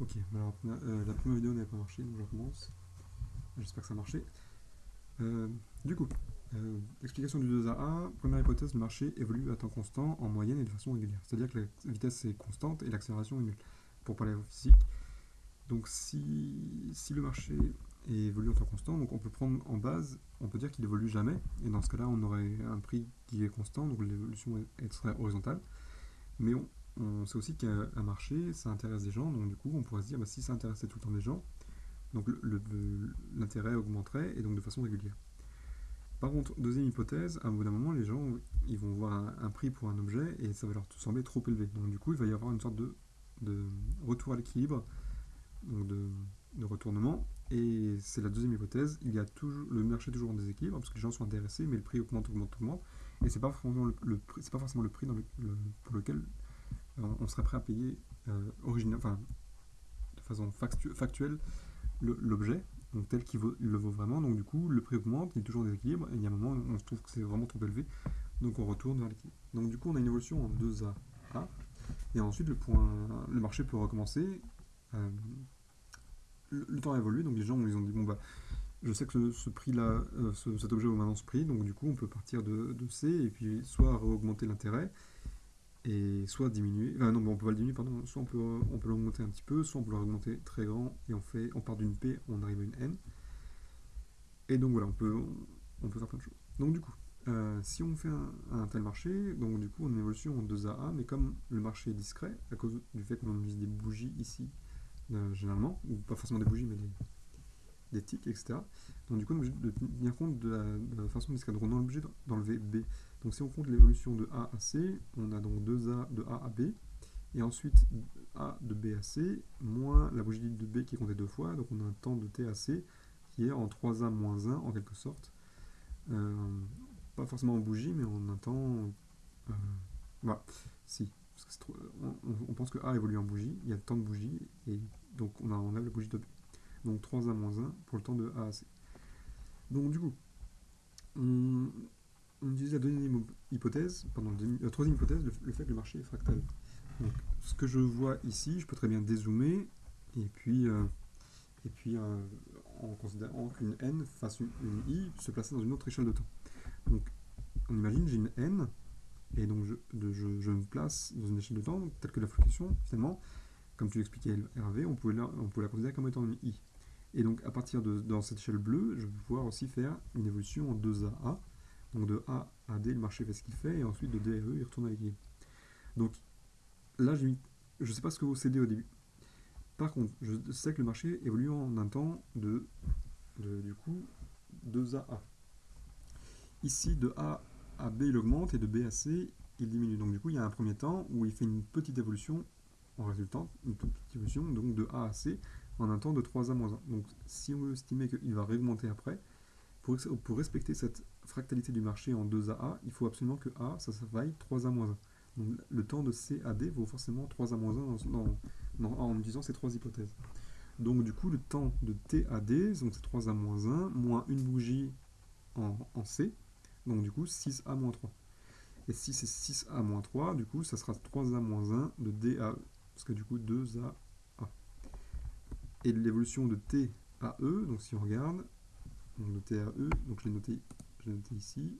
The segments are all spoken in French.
Ok, alors euh, la première vidéo n'avait pas marché, donc je recommence. J'espère que ça a marché. Euh, du coup, euh, explication du 2AA. Première hypothèse, le marché évolue à temps constant, en moyenne et de façon régulière. C'est-à-dire que la vitesse est constante et l'accélération est nulle, pour parler en physique. Donc si, si le marché évolue en temps constant, donc on peut prendre en base, on peut dire qu'il évolue jamais, et dans ce cas-là, on aurait un prix qui est constant, donc l'évolution serait horizontale. Mais on, on sait aussi qu'un marché, ça intéresse des gens, donc du coup, on pourrait se dire, bah, si ça intéressait tout le temps des gens, donc l'intérêt augmenterait, et donc de façon régulière. Par contre, deuxième hypothèse, à un bout d'un moment, les gens ils vont voir un, prix pour un objet, et ça va leur sembler trop élevé. Donc du coup, il va y avoir une sorte de, retour à l'équilibre, donc de, retournement, et c'est la deuxième hypothèse, il y a toujours, le marché est toujours en déséquilibre, parce que les gens sont intéressés, mais le prix augmente, augmente, augmente, et c'est pas, forcément le, pas forcément le prix pour lequel on serait prêt à payer euh, de façon factuelle l'objet, tel qu'il le vaut vraiment. Donc du coup, le prix augmente, il est toujours déséquilibre, et il y a un moment où on se trouve que c'est vraiment trop élevé, donc on retourne vers l'équilibre. Donc du coup, on a une évolution en 2A, et ensuite le, point, le marché peut recommencer. Euh, le, temps évolue, donc les gens ils ont dit bon bah je sais que ce, prix-là, euh, cet objet vaut maintenant ce prix, donc du coup on peut partir de C et puis soit augmenter l'intérêt, et soit diminuer, enfin non, on peut pas le diminuer, pardon, soit on peut, on peut l'augmenter un petit peu, soit on peut l'augmenter très grand, et on fait, on part d'une P, on arrive à une N. Et donc voilà, on peut, on, peut faire plein de choses. Donc du coup, euh, si on fait un, tel marché, donc du coup on a une évolution en 2AA, mais comme le marché est discret, à cause du fait qu'on utilise des bougies ici, euh, généralement, ou pas forcément des bougies, mais des, des tics, etc. Donc du coup, on est obligé de tenir compte de la, façon discrète. Donc on est obligé d'enlever B. Donc si on compte l'évolution de A à C, on a donc 2A de A à B, et ensuite A de B à C, moins la bougie de B qui est comptée deux fois, donc on a un temps de T à C qui est en 3A moins 1 en quelque sorte. Euh, pas forcément en bougie, mais en un temps... Euh, voilà, si. on, pense que A évolue en bougie, il y a le temps de bougie, et donc on enlève la bougie de B. Donc 3A moins 1 pour le temps de A à C. Donc du coup, utilise la deuxième hypothèse, pardon, la troisième hypothèse, le, fait que le marché est fractal. Donc, ce que je vois ici, je peux très bien dézoomer, et puis, euh, et puis euh, en considérant qu'une n fasse une, i, se placer dans une autre échelle de temps. Donc, on imagine, j'ai une n, et donc je, je, me place dans une échelle de temps, telle que la fluctuation, finalement, comme tu l'expliquais Hervé, on pouvait, la, on la considérer comme étant une i. Et donc, à partir de dans cette échelle bleue, je vais pouvoir aussi faire une évolution en 2AA, donc de A à D, le marché fait ce qu'il fait, et ensuite de D à E, il retourne à l'équilibre. Donc là, je ne sais pas ce que vous cédez au début. Par contre, je sais que le marché évolue en un temps de, du coup, 2 à A. Ici, de A à B, il augmente, et de B à C, il diminue. Donc du coup, il y a un premier temps où il fait une petite évolution en résultant, une toute petite évolution, donc de A à C, en un temps de 3A moins 1. Donc si on veut estimer qu'il va réaugmenter après, pour, respecter cette fractalité du marché en 2AA, il faut absolument que A, ça, vaille 3A-1. Donc le temps de C à D vaut forcément 3A-1 en utilisant ces trois hypothèses. Donc du coup, le temps de T à D, c'est 3A-1, moins une bougie en, C, donc du coup 6A-3. Et si c'est 6A-3, du coup, ça sera 3A-1 de D à E, parce que du coup 2A A. Et l'évolution de T à E, donc si on regarde, donc de T à E, donc je l'ai noté je noter ici.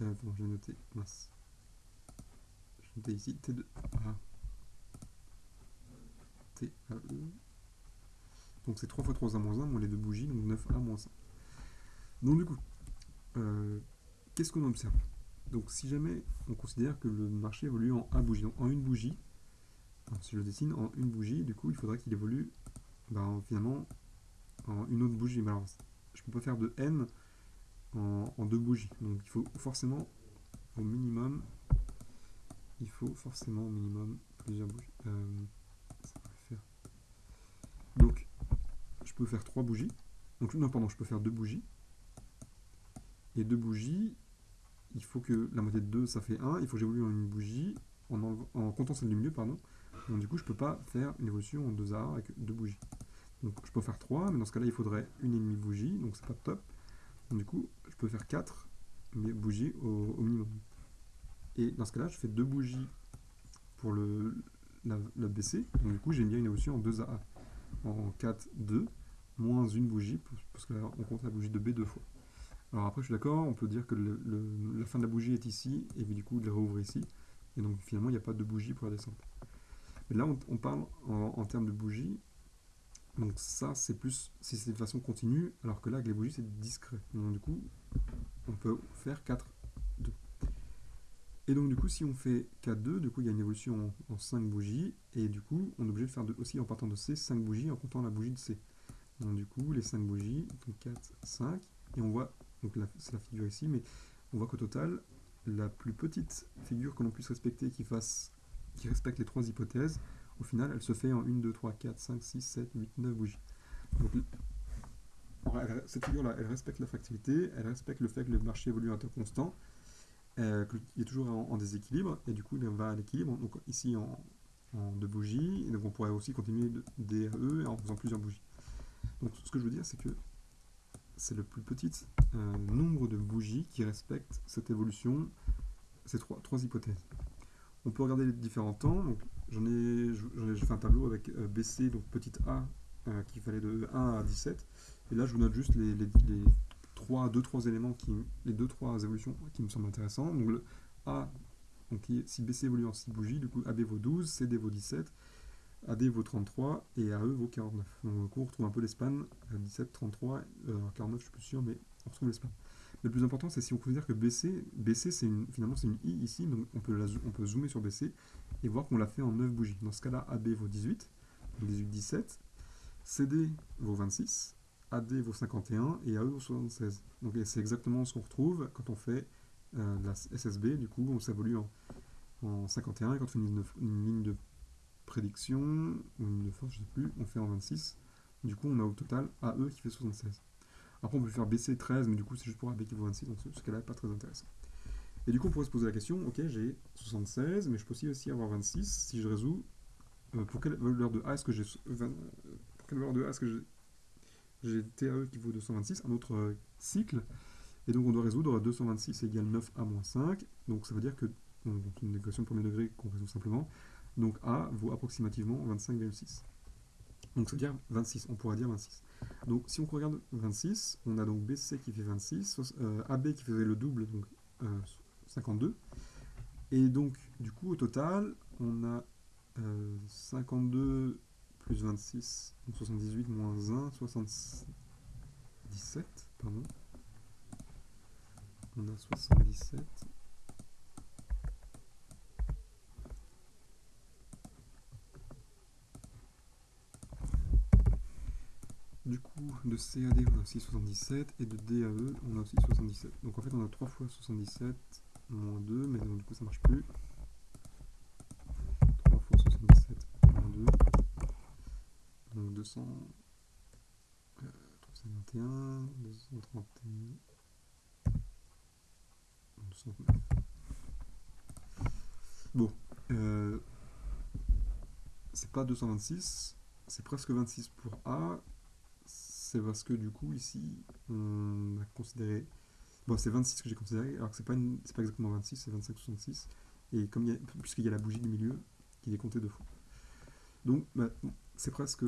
Euh, je vais noter, mince. Je vais noter ici T2A. TAE. Donc c'est 3 fois 3A moins 1, moins les deux bougies, donc 9A moins 1. Donc du coup, euh, qu'est-ce qu'on observe? Donc si jamais on considère que le marché évolue en A bougie, donc en une bougie, si je le dessine en une bougie, du coup il faudrait qu'il évolue ben, finalement en une autre bougie. Mais alors, je peux pas faire de n en, deux bougies. Donc il faut forcément au minimum, il faut forcément au minimum plusieurs bougies. Euh. Donc je peux faire trois bougies. Donc non pardon, je peux faire deux bougies. Et deux bougies, il faut que la moitié de 2 ça fait 1, il faut que j'évolue en une bougie en, en, comptant celle du milieu, pardon. Donc du coup je peux pas faire une évolution en deux arts avec deux bougies. Donc je peux faire 3, mais dans ce cas-là il faudrait une et demie bougie, donc c'est pas top. Du coup je peux faire 4 bougies au, minimum. Et dans ce cas-là, je fais deux bougies pour le, la, BC. Donc du coup, j'ai bien une évolution en 2AA. En 4, 2, moins une bougie, parce qu'on compte la bougie de B deux fois. Alors après, je suis d'accord, on peut dire que la fin de la bougie est ici, et puis du coup, de la rouvre ici. Et donc finalement, il n'y a pas de bougie pour la descente. Mais là, on, parle en, termes de bougie. Donc ça, c'est plus si c'est de façon continue, alors que là, avec les bougies, c'est discret. Donc du coup, on peut faire 4, 2. Et donc du coup, si on fait 4, 2, du coup, il y a une évolution en, 5 bougies, et du coup, on est obligé de faire aussi en partant de C, 5 bougies en comptant la bougie de C. Donc du coup, les 5 bougies, donc 4, 5, et on voit, donc c'est la figure ici, mais on voit qu'au total, la plus petite figure que l'on puisse respecter qui fasse qui respecte les trois hypothèses, au final, elle se fait en 1, 2, 3, 4, 5, 6, 7, 8, 9 bougies. Cette figure-là, elle respecte la fractilité, elle respecte le fait que le marché évolue à un temps constant, euh, qu'il est toujours en, déséquilibre, et du coup, il va à l'équilibre, donc ici en, deux bougies, et donc on pourrait aussi continuer de DRE en faisant plusieurs bougies. Donc ce que je veux dire, c'est que c'est le plus petit euh, nombre de bougies qui respectent cette évolution, ces trois, trois hypothèses. On peut regarder les différents temps. Donc, j'en ai, fait un tableau avec euh, BC, donc petite a, euh, qui fallait de 1 à 17. Et là, je vous note juste les, les, 3, 2, 3 éléments, qui, les 2, 3 évolutions qui me semblent intéressants. Donc, le A, donc, si BC évolue en 6 bougies, du coup, AB vaut 12, CD vaut 17, AD vaut 33 et AE vaut 49. Donc, on retrouve un peu les spans, 17, 33, 49, je suis plus sûr, mais on retrouve les spans le plus important, c'est si on considère que BC, BC c'est finalement c'est une I ici, donc on peut, on peut zoomer sur BC et voir qu'on l'a fait en 9 bougies. Dans ce cas-là, AB vaut 18, 18, 17, CD vaut 26, AD vaut 51 et AE vaut 76. Donc c'est exactement ce qu'on retrouve quand on fait euh, la SSB, du coup on s'évolue en, en, 51 et quand on fait une, une, ligne de prédiction, ou une ligne de force, je ne sais plus, on fait en 26. Du coup on a au total AE qui fait 76. Après, on peut faire baisser 13, mais du coup, c'est juste pour un B qui vaut 26, donc ce cas-là pas très intéressant. Et du coup, on pourrait se poser la question, ok, j'ai 76, mais je peux aussi, avoir 26 si je résous. Euh, pour quelle valeur de A est-ce que j'ai. Euh, pour quelle valeur de A est-ce que j'ai TAE qui vaut 226, un autre euh, cycle. Et donc, on doit résoudre 226 égale 9A moins 5. Donc, ça veut dire que. Donc, une équation de premier degré qu'on résout simplement. Donc, A vaut approximativement 25,6. Donc, ça veut dire 26, on pourrait dire 26. Donc si on regarde 26, on a donc BC qui fait 26, euh, AB qui faisait le double, donc 52. Euh, Et donc du coup au total, on a 52 euh, plus 26, donc 78 moins 1, 77, pardon. On a 77 Du coup, de CAD, on a aussi 77, et de DAE, on a aussi 77. Donc en fait, on a 3 fois 77, moins 2, mais donc, du coup, ça marche plus. 3 fois 77, moins 2. Donc 200... Euh, 321, 231... 209. Bon, euh, c'est pas 226, c'est presque 26 pour A, c'est parce que du coup, ici, on a considéré. Bon, c'est 26 que j'ai considéré, alors que c'est pas, pas exactement 26, c'est 25 66. Et comme puisqu'il y a la bougie du milieu qui est comptée deux fois. Donc, bah, c'est presque,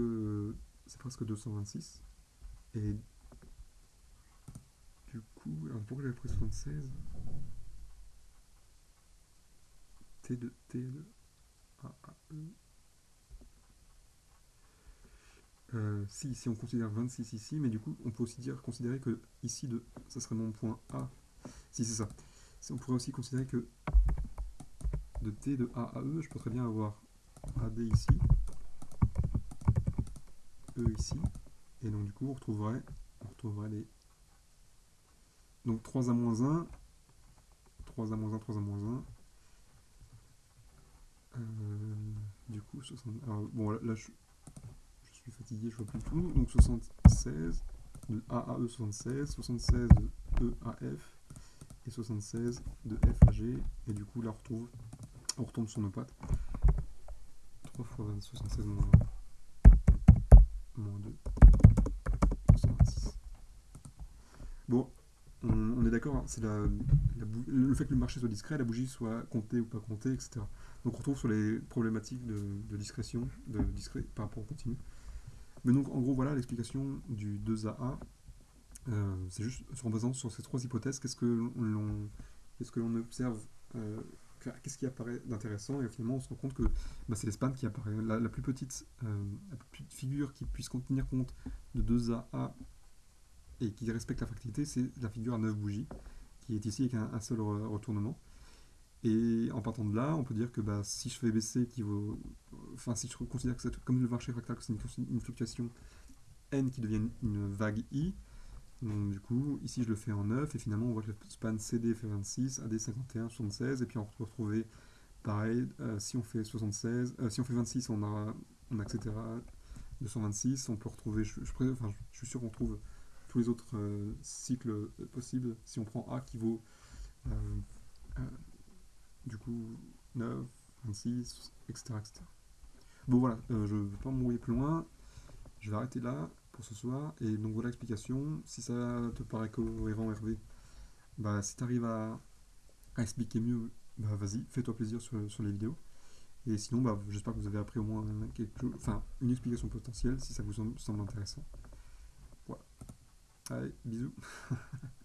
c'est presque 226. Et du coup, alors pourquoi j'avais pris 76 T2, T2, A, A, E. Euh, si, si on considère 26 ici, mais du coup, on peut aussi dire, considérer que ici, de, ça serait mon point A. Si, c'est ça. on pourrait aussi considérer que de T de A à E, je peux très bien avoir AD ici, E ici, et donc du coup, on retrouverait, on retrouverait les... Donc 3 à moins 1, 3 à moins 1, 3 à moins 1. Euh, du coup, 60... Alors, bon, là, je suis je vois plus tout. Donc 76 de A à E 76, 76 de E à F et 76 de F à G. Et du coup là on retrouve, on retombe sur nos pattes. 3 fois 20, 76 moins 2, 126. Bon, on, est d'accord, hein, c'est la, le fait que le marché soit discret, la bougie soit comptée ou pas comptée, etc. Donc on retrouve sur les problématiques de, de discrétion, de discret par rapport au continu. Mais donc en gros voilà l'explication du 2AA. Euh, c'est juste en basant sur ces trois hypothèses, qu'est-ce que l'on que observe, euh, que- qu'est-ce qui apparaît d'intéressant, et finalement on se rend compte que bah, c'est l'espagne qui apparaît. La, la plus petite, euh, la plus petite figure qui puisse tenir compte de 2AA et qui respecte la fractilité, c'est la figure à 9 bougies, qui est ici avec un, un seul re- retournement. Et en partant de là, on peut dire que bah, si je fais baisser qui vaut. Enfin, si je considère que c'est comme le marché fractal, que c'est une, fluctuation n qui devient une vague i, donc du coup, ici je le fais en 9, et finalement on voit que le span CD fait 26, AD 51, 76, et puis on peut retrouver pareil, euh, si on fait 76, euh, si on fait 26, on a, on a etc. 226, on peut retrouver, je, enfin, je- suis sûr qu'on trouve tous les autres euh, cycles possibles si on prend A qui vaut du coup 9, 26, etc. etc. Bon voilà, euh, je ne vais pas m'envoyer plus loin, je vais arrêter là pour ce soir, et donc voilà l'explication, si ça te paraît cohérent Hervé, bah si tu arrives à, à expliquer mieux, bah vas-y, fais-toi plaisir sur, sur les vidéos. Et sinon, bah, j'espère que vous avez appris au moins quelque enfin une explication potentielle si ça vous semble intéressant. Voilà. Allez, bisous.